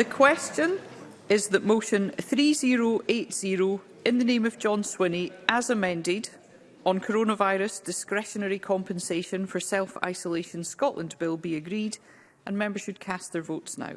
The question is that motion 3080 in the name of John Swinney, as amended, on coronavirus discretionary compensation for self-isolation Scotland Bill be agreed and members should cast their votes now.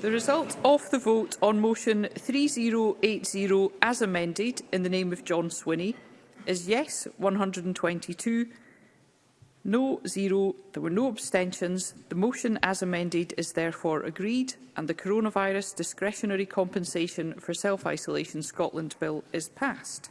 The result of the vote on motion 3080 as amended in the name of John Swinney is yes 122, no 0, there were no abstentions. The motion as amended is therefore agreed and the Coronavirus Discretionary Compensation for Self-Isolation Scotland Bill is passed.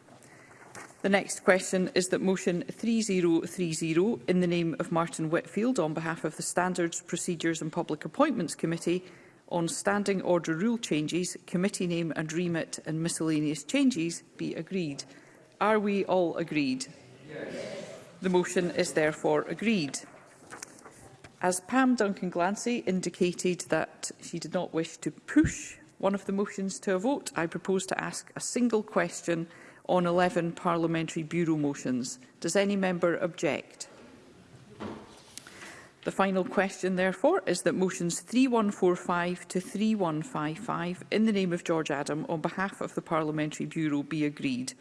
The next question is that motion 3030 in the name of Martin Whitfield on behalf of the Standards, Procedures and Public Appointments Committee on standing order rule changes, committee name and remit and miscellaneous changes be agreed. Are we all agreed? Yes. The motion is therefore agreed. As Pam Duncan-Glancy indicated that she did not wish to push one of the motions to a vote, I propose to ask a single question on 11 parliamentary bureau motions. Does any member object? The final question, therefore, is that motions 3145 to 3155 in the name of George Adam on behalf of the Parliamentary Bureau be agreed.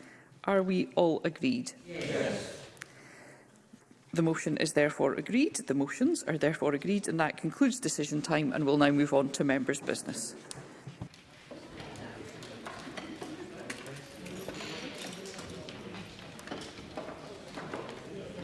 Are we all agreed? Yes. The motion is therefore agreed. The motions are therefore agreed and that concludes decision time and we'll now move on to members' business.